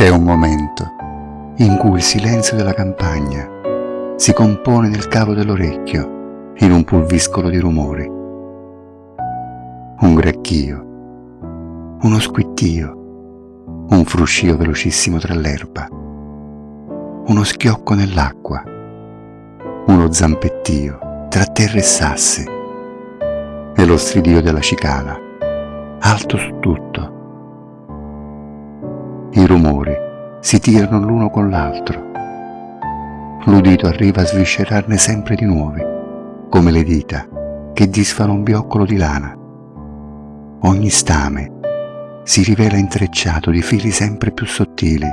C'è un momento in cui il silenzio della campagna si compone nel cavo dell'orecchio in un pulviscolo di rumori. Un grecchio, uno squittio, un fruscio velocissimo tra l'erba, uno schiocco nell'acqua, uno zampettio tra terra e sassi e lo stridio della cicala, alto su tutto. I rumori si tirano l'uno con l'altro. L'udito arriva a sviscerarne sempre di nuovi, come le dita che disfano un bioccolo di lana. Ogni stame si rivela intrecciato di fili sempre più sottili,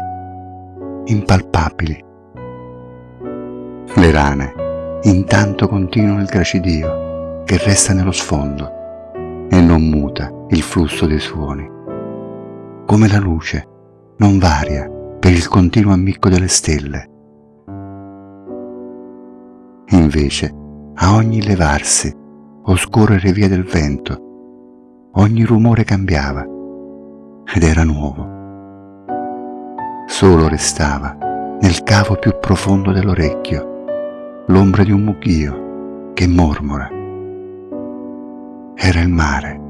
impalpabili. Le rane intanto continuano il gracidio che resta nello sfondo e non muta il flusso dei suoni. Come la luce non varia per il continuo ammicco delle stelle. Invece, a ogni levarsi o scorrere via del vento, ogni rumore cambiava ed era nuovo. Solo restava, nel cavo più profondo dell'orecchio, l'ombra di un mucchio che mormora. Era il mare.